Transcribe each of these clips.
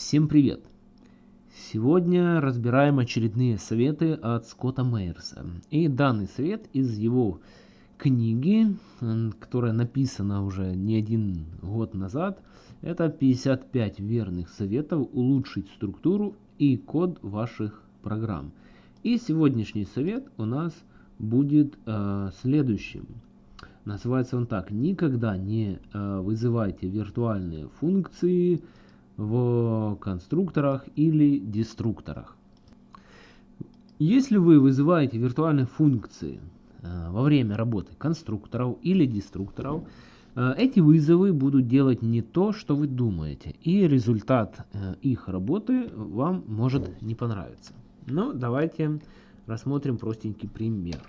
Всем привет! Сегодня разбираем очередные советы от Скотта Мейерса. И данный совет из его книги, которая написана уже не один год назад, это 55 верных советов улучшить структуру и код ваших программ. И сегодняшний совет у нас будет э, следующим. Называется он так. Никогда не э, вызывайте виртуальные функции в конструкторах или деструкторах. Если вы вызываете виртуальные функции э, во время работы конструкторов или деструкторов, э, эти вызовы будут делать не то, что вы думаете, и результат э, их работы вам может не понравиться. Но давайте рассмотрим простенький пример.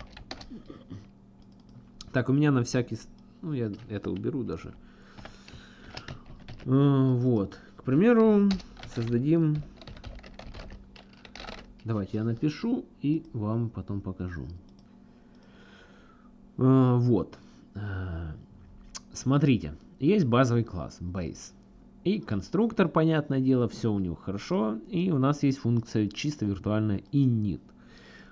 Так, у меня на всякий... Ну, я это уберу даже. Вот. К примеру, создадим... Давайте я напишу и вам потом покажу. Э, вот. Э, смотрите, есть базовый класс base. И конструктор, понятное дело, все у него хорошо. И у нас есть функция чисто виртуальная init.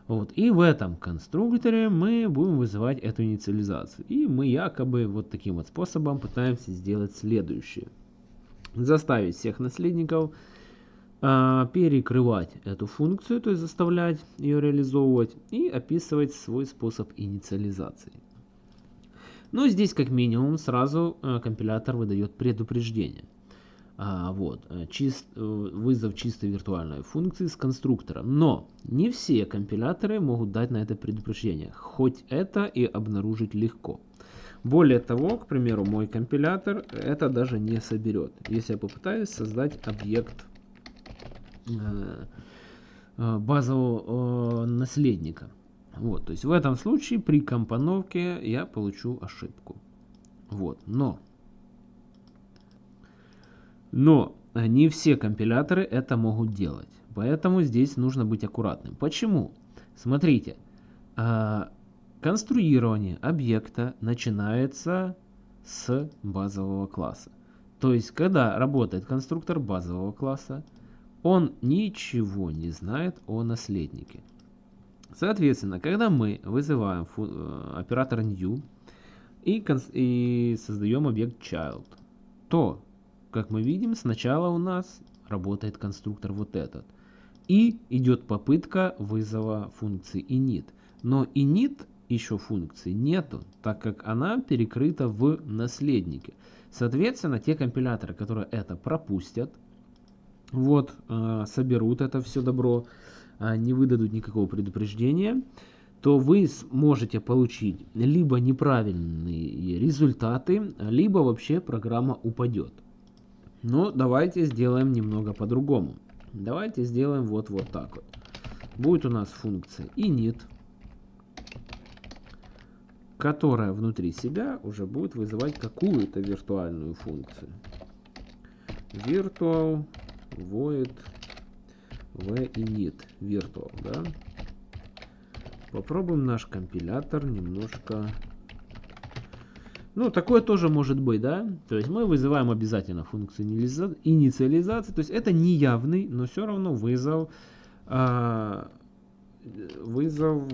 Вот. И в этом конструкторе мы будем вызывать эту инициализацию. И мы якобы вот таким вот способом пытаемся сделать следующее заставить всех наследников э, перекрывать эту функцию, то есть заставлять ее реализовывать и описывать свой способ инициализации. Но здесь как минимум сразу э, компилятор выдает предупреждение. А, вот, э, чист, э, вызов чистой виртуальной функции с конструктором. Но не все компиляторы могут дать на это предупреждение, хоть это и обнаружить легко. Более того, к примеру, мой компилятор это даже не соберет. Если я попытаюсь создать объект э, э, базового э, наследника. Вот, то есть в этом случае при компоновке я получу ошибку. Вот, но, но не все компиляторы это могут делать. Поэтому здесь нужно быть аккуратным. Почему? Смотрите, Конструирование объекта начинается с базового класса. То есть, когда работает конструктор базового класса, он ничего не знает о наследнике. Соответственно, когда мы вызываем э, оператор new и, и создаем объект child, то, как мы видим, сначала у нас работает конструктор вот этот. И идет попытка вызова функции init. Но init еще функции нету, так как она перекрыта в наследнике. Соответственно, те компиляторы, которые это пропустят, вот, э, соберут это все добро, э, не выдадут никакого предупреждения, то вы сможете получить либо неправильные результаты, либо вообще программа упадет. Но давайте сделаем немного по-другому. Давайте сделаем вот вот так вот. Будет у нас функция init которая внутри себя уже будет вызывать какую-то виртуальную функцию. Virtual void v virtual, да? Попробуем наш компилятор немножко... Ну, такое тоже может быть, да? То есть мы вызываем обязательно функцию инициализации. То есть это не явный, но все равно вызов... А, вызов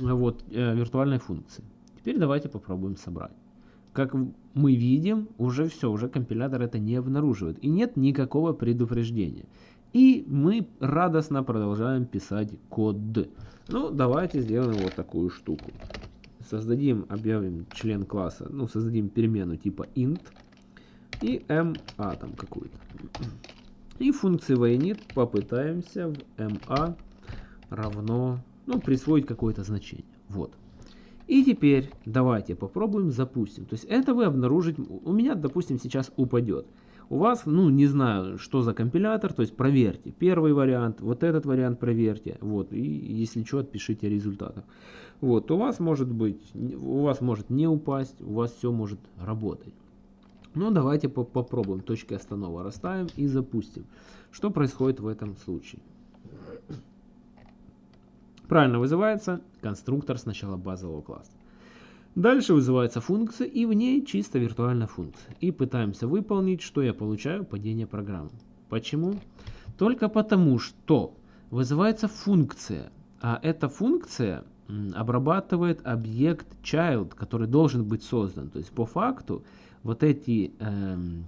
вот, э, виртуальной функции. Теперь давайте попробуем собрать. Как мы видим, уже все, уже компилятор это не обнаруживает. И нет никакого предупреждения. И мы радостно продолжаем писать код. Ну, давайте сделаем вот такую штуку. Создадим, объявим член класса, ну, создадим перемену типа int и ma там какую-то. И функции voinit попытаемся в ma равно ну, присвоить какое-то значение. Вот. И теперь давайте попробуем запустим. То есть это вы обнаружить, у меня, допустим, сейчас упадет. У вас, ну, не знаю, что за компилятор, то есть проверьте. Первый вариант, вот этот вариант проверьте. Вот, и если что, отпишите результаты. Вот, у вас может быть, у вас может не упасть, у вас все может работать. Ну, давайте по попробуем. Точки останова расставим и запустим. Что происходит в этом случае? Правильно вызывается конструктор сначала базового класса. Дальше вызывается функция и в ней чисто виртуальная функция. И пытаемся выполнить, что я получаю, падение программы. Почему? Только потому, что вызывается функция, а эта функция обрабатывает объект child, который должен быть создан. То есть по факту вот эти эм,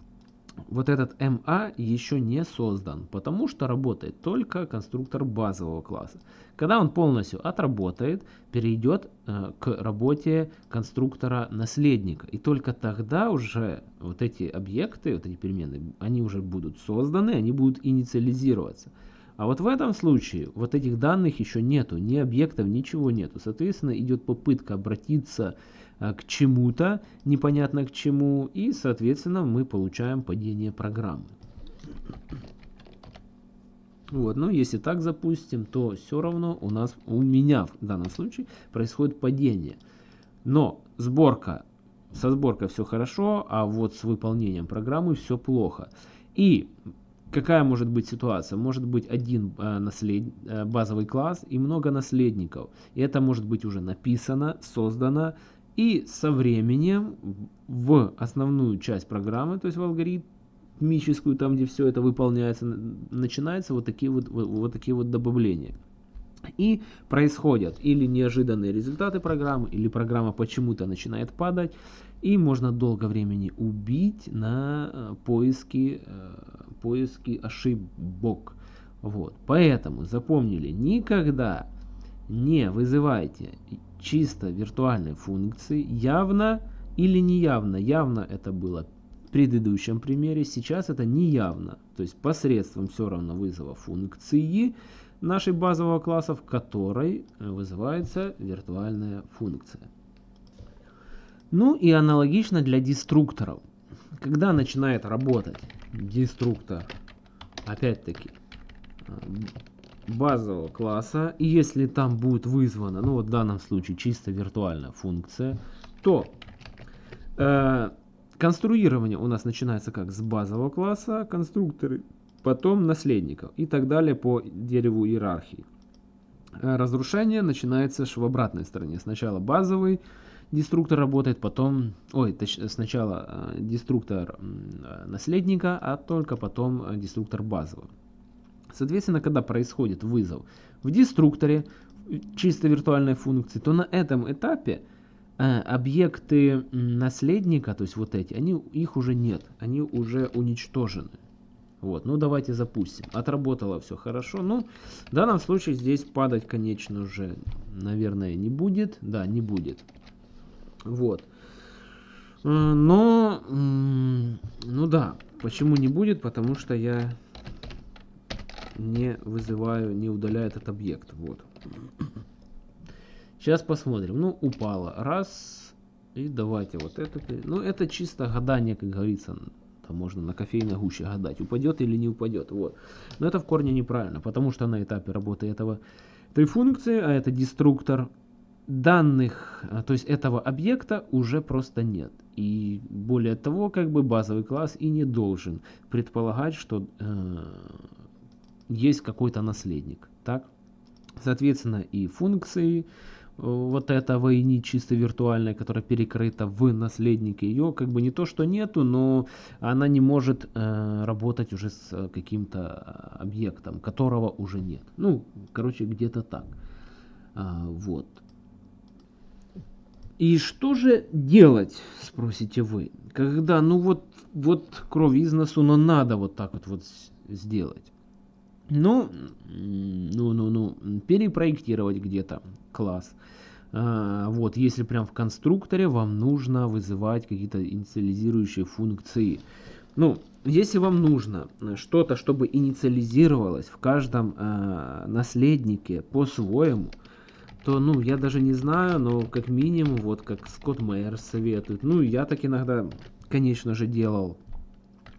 вот этот MA еще не создан, потому что работает только конструктор базового класса. Когда он полностью отработает, перейдет э, к работе конструктора наследника. И только тогда уже вот эти объекты, вот эти переменные, они уже будут созданы, они будут инициализироваться. А вот в этом случае вот этих данных еще нету, ни объектов, ничего нету. Соответственно, идет попытка обратиться а, к чему-то, непонятно к чему, и, соответственно, мы получаем падение программы. Вот, но если так запустим, то все равно у нас, у меня в данном случае происходит падение. Но сборка, со сборкой все хорошо, а вот с выполнением программы все плохо. И Какая может быть ситуация? Может быть один э, наслед... э, базовый класс и много наследников. И это может быть уже написано, создано. И со временем в основную часть программы, то есть в алгоритмическую, там где все это выполняется, начинаются вот такие вот, вот, вот такие вот добавления. И происходят или неожиданные результаты программы, или программа почему-то начинает падать, и можно долго времени убить на э, поиски, э, поиски ошибок. Вот. Поэтому запомнили, никогда не вызывайте чисто виртуальной функции явно или неявно. Явно это было в предыдущем примере, сейчас это неявно. То есть посредством все равно вызова функции нашей базового класса, в которой вызывается виртуальная функция. Ну и аналогично для деструкторов. Когда начинает работать деструктор, опять-таки, э, базового класса, и если там будет вызвана, ну вот в данном случае чисто виртуальная функция, то э, конструирование у нас начинается как с базового класса, конструкторы, потом наследников и так далее по дереву иерархии. Э, разрушение начинается в обратной стороне. Сначала базовый, деструктор работает, потом, ой, точ, сначала э, деструктор э, наследника, а только потом деструктор базового. Соответственно, когда происходит вызов в деструкторе чисто виртуальной функции, то на этом этапе э, объекты наследника, то есть вот эти, они, их уже нет, они уже уничтожены. Вот, ну давайте запустим. Отработало все хорошо. Ну, в данном случае здесь падать, конечно же, наверное, не будет. Да, не будет. Вот. Э, но, ну да, почему не будет? Потому что я не вызываю, не удаляю этот объект. Вот. Сейчас посмотрим. Ну, упало. Раз. И давайте вот это. Ну, это чисто гадание, как говорится. Там можно на кофейной гуще гадать, упадет или не упадет. Вот. Но это в корне неправильно, потому что на этапе работы этого, этой функции, а это деструктор, данных, а, то есть этого объекта уже просто нет. И более того, как бы базовый класс и не должен предполагать, что э, есть какой-то наследник. Так? Соответственно, и функции э, вот этого и не чисто виртуальной, которая перекрыта в наследнике, ее как бы не то, что нету, но она не может э, работать уже с каким-то объектом, которого уже нет. Ну, короче, где-то так. А, вот. И что же делать, спросите вы, когда, ну вот, вот кровь из носу, но надо вот так вот, вот сделать. Ну, ну, ну, ну, перепроектировать где-то класс. А, вот, если прям в конструкторе вам нужно вызывать какие-то инициализирующие функции. Ну, если вам нужно что-то, чтобы инициализировалось в каждом а, наследнике по-своему, то, ну, я даже не знаю, но как минимум, вот как Скотт Мэйер советует. Ну, я так иногда, конечно же, делал.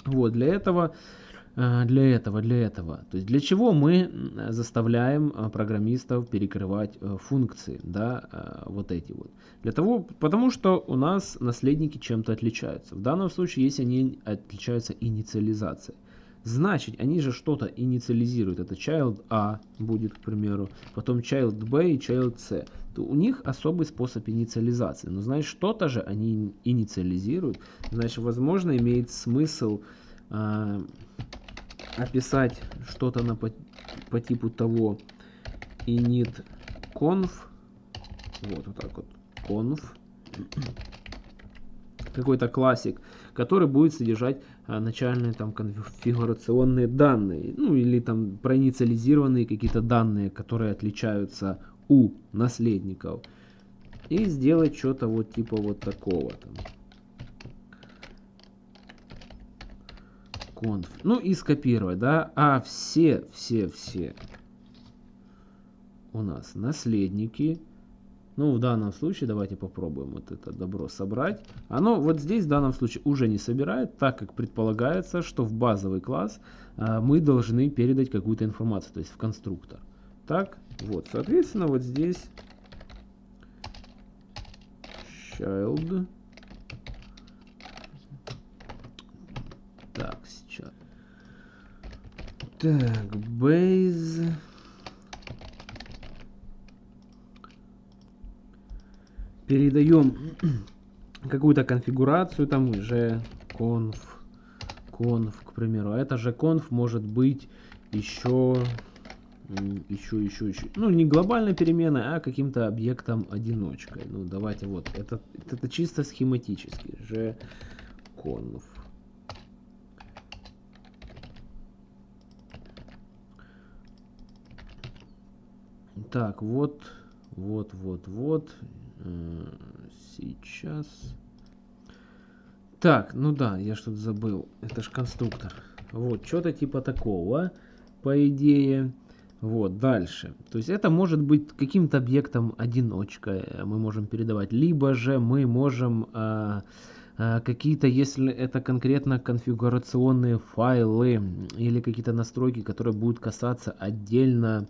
Вот, для этого, э, для этого, для этого. То есть, для чего мы заставляем э, программистов перекрывать э, функции, да, вот эти вот. Для того, потому что у нас наследники чем-то отличаются. В данном случае, если они отличаются инициализацией. Значит, они же что-то инициализируют. Это child A будет, к примеру, потом child B и child C. То у них особый способ инициализации. Но значит, что-то же они инициализируют. Значит, возможно, имеет смысл описать что-то на по, по типу того. Init conf, вот, вот так вот, conf, какой-то классик, который будет содержать а, начальные там конфигурационные данные, ну или там проинициализированные какие-то данные, которые отличаются у наследников. И сделать что-то вот типа вот такого там. Conf. Ну и скопировать, да, а все, все, все у нас наследники ну, в данном случае, давайте попробуем вот это добро собрать. Оно вот здесь в данном случае уже не собирает, так как предполагается, что в базовый класс а, мы должны передать какую-то информацию, то есть в конструктор. Так, вот, соответственно, вот здесь child. Так, сейчас. Так, base. передаем какую-то конфигурацию, там же conf, conf, к примеру. А это же conf может быть еще, еще, еще, еще, ну не глобальной переменной, а каким-то объектом одиночкой. Ну давайте вот, это, это чисто схематически, же conf. Так, вот, вот, вот, вот. Сейчас. Так, ну да, я что-то забыл. Это же конструктор. Вот, что-то типа такого, по идее. Вот, дальше. То есть это может быть каким-то объектом одиночкой мы можем передавать. Либо же мы можем а, а, какие-то, если это конкретно конфигурационные файлы или какие-то настройки, которые будут касаться отдельно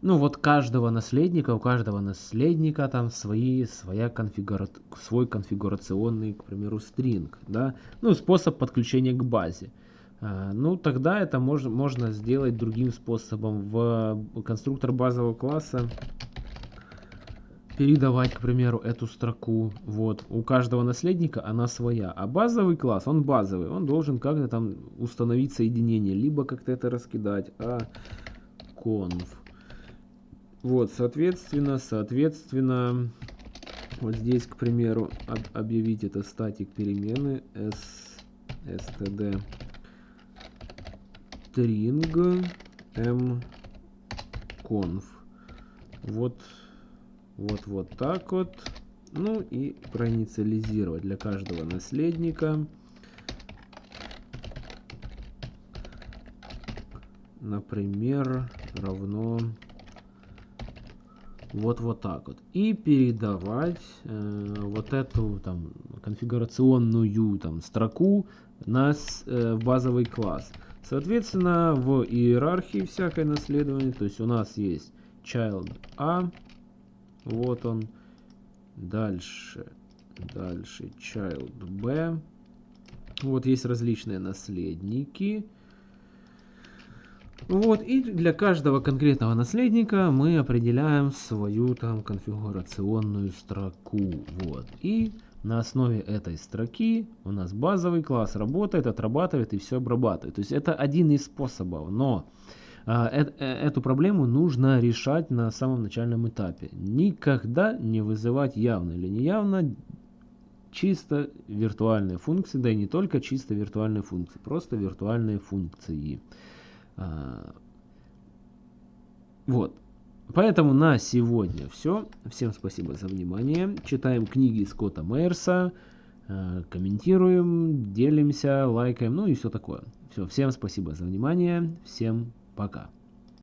ну вот каждого наследника, у каждого наследника там свои, своя конфигура... свой конфигурационный, к примеру, стринг, да, ну способ подключения к базе. А, ну тогда это мож... можно сделать другим способом. В конструктор базового класса передавать, к примеру, эту строку. Вот. У каждого наследника она своя. А базовый класс, он базовый. Он должен как-то там установить соединение. Либо как-то это раскидать. А conf вот, соответственно, соответственно, вот здесь, к примеру, об, объявить это статик перемены s, std string m conf. Вот, вот, вот так вот. Ну и проинициализировать для каждого наследника. Например, равно вот вот так вот. И передавать э, вот эту там конфигурационную там строку на э, базовый класс. Соответственно, в иерархии всякое наследование, то есть у нас есть child A, вот он, дальше, дальше child B, вот есть различные наследники, вот, и для каждого конкретного наследника мы определяем свою там конфигурационную строку. Вот, и на основе этой строки у нас базовый класс работает, отрабатывает и все обрабатывает. То есть это один из способов, но а, э, э, эту проблему нужно решать на самом начальном этапе. Никогда не вызывать явно или неявно чисто виртуальные функции, да и не только чисто виртуальные функции, просто виртуальные функции. А, вот. Поэтому на сегодня все. Всем спасибо за внимание. Читаем книги Скотта Мейерса, а, комментируем, делимся, лайкаем, ну и все такое. Все, всем спасибо за внимание. Всем пока.